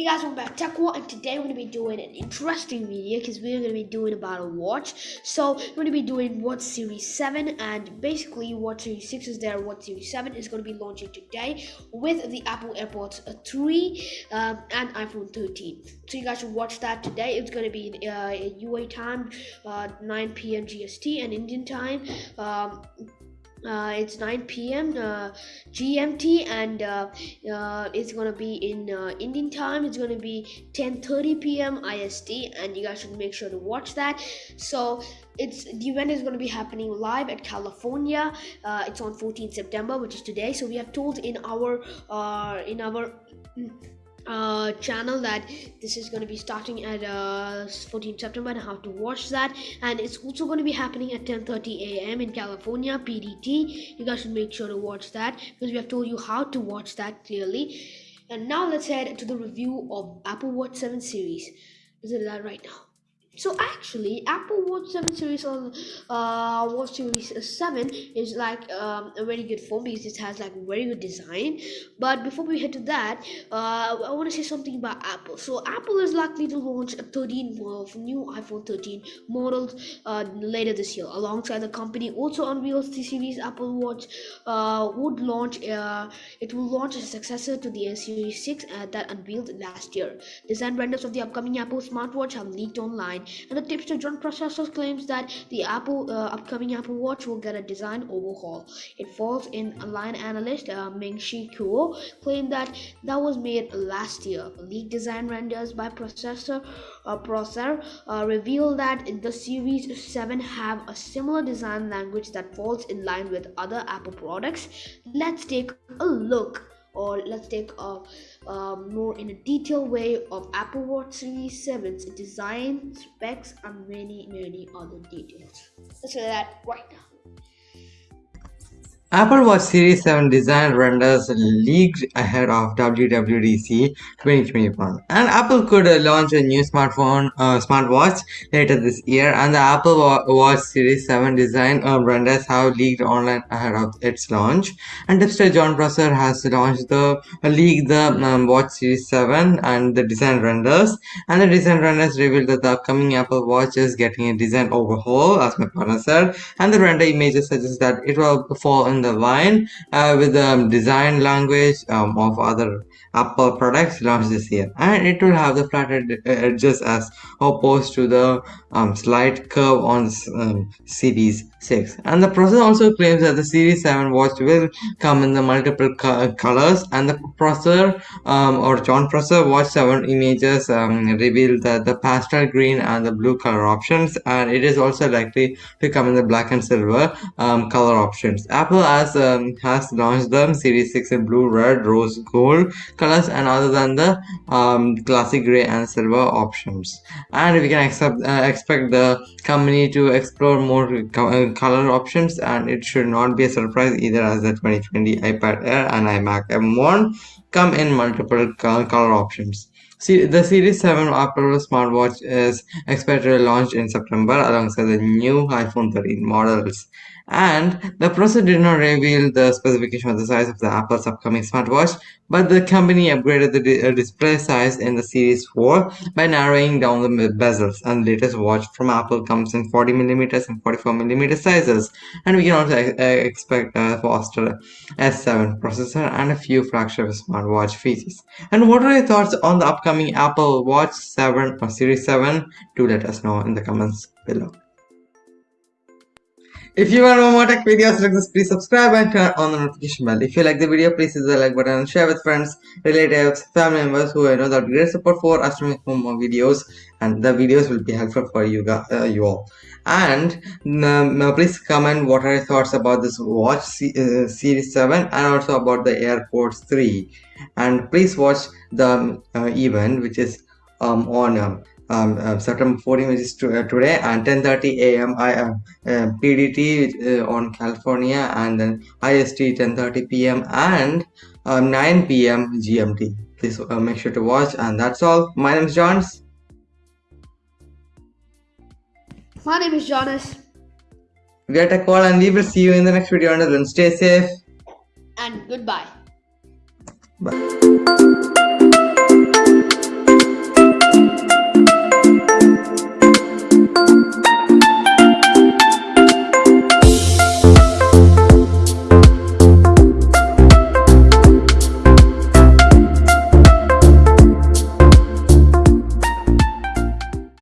Hey guys, welcome back to TechWall, and today we're going to be doing an interesting video because we're going to be doing about a watch. So we're going to be doing Watch Series 7 and basically Watch Series 6 is there, Watch Series 7 is going to be launching today with the Apple AirPods 3 um, and iPhone 13. So you guys should watch that today. It's going to be in uh, UA time, uh, 9 p.m. GST and Indian time. Um, uh, it's 9 p.m. Uh, GMT and uh, uh, it's gonna be in uh, Indian time. It's gonna be 10:30 p.m. IST, and you guys should make sure to watch that. So it's the event is going to be happening live at California. Uh, it's on 14 September, which is today. So we have told in our in our uh, channel that this is going to be starting at uh, 14 September and how to watch that. And it's also going to be happening at 10:30 a.m. in California PDT you guys should make sure to watch that because we have told you how to watch that clearly. And now let's head to the review of Apple Watch 7 series. Let's do that right now so actually apple watch 7 series on uh watch series 7 is like um, a very good phone because it has like very good design. But before we head to that uh, i want to say something about apple. So apple is likely to launch a 13 of new iphone 13 models uh, later this year. Alongside the company also unveils the series apple watch uh, would launch uh, it will launch a successor to the series 6 uh, that unveiled last year. Design renders of the upcoming apple smartwatch have leaked online and the tipster Jon Prosser claims that the Apple uh, upcoming Apple Watch will get a design overhaul. It falls in line analyst uh, Ming-Chi Kuo claimed that that was made last year. Leaked design renders by Processor uh, Prosser uh, reveal that the Series 7 have a similar design language that falls in line with other Apple products. Let's take a look or let's take a, a, more in a detailed way of Apple Watch Series 7's design, specs, and many, many other details. Let's do that right now. Apple Watch Series 7 design renders leaked ahead of WWDC 2021 and Apple could uh, launch a new smartphone uh, smartwatch later this year. And the Apple Watch Series 7 design uh, renders have leaked online ahead of its launch. And tipster Jon Prosser has launched the uh, leaked the um, Watch Series 7 and the design renders. And the design renders revealed that the upcoming Apple Watch is getting a design overhaul as my partner said. And the render images suggest that it will fall in the line uh, with the um, design language um, of other Apple products launched this year. And it will have the flattened edges as opposed to the um, slight curve on um, Series 6 and the processor also claims that the Series 7 watch will come in the multiple co colors. And the processor um, or Jon Prosser watch 7 images um, reveal that the pastel green and the blue color options. And it is also likely to come in the black and silver um, color options. Apple has um, has launched the Series 6 in blue, red, rose gold colors and other than the um, classic gray and silver options. And we can accept, uh, expect the company to explore more co uh, color options and it should not be a surprise either as the 2020 iPad Air and iMac M1 come in multiple color options. See, the Series 7 Apple smartwatch is expected to launch in September alongside the new iPhone 13 models and the processor did not reveal the specification of the size of the Apple's upcoming smartwatch, but the company upgraded the di uh, display size in the Series 4 by narrowing down the bezels. And the latest watch from Apple comes in 40mm and 44mm sizes, and we can also expect a faster S7 processor and a few flagship smartwatch features. And what are your thoughts on the upcoming Apple Watch 7 or Series 7? Do let us know in the comments below. If you want more tech videos like this, please subscribe and turn on the notification bell. If you like the video, please hit the like button and share with friends, relatives, family members who I know that great support for us to make more videos and the videos will be helpful for you uh, you all. And um, please comment what are your thoughts about this watch C uh, series 7 and also about the AirPods 3. And please watch the uh, event which is um, on um, uh, September 14 which is to, uh, today and 10:30 a.m. I uh, uh PDT uh, on California and then IST 10:30 p.m. and um, 9 p.m. GMT. Please uh, make sure to watch and that's all. My name is Johns. My name is Jonas. Get a call and we will see you in the next video. Until then, stay safe and goodbye. Bye.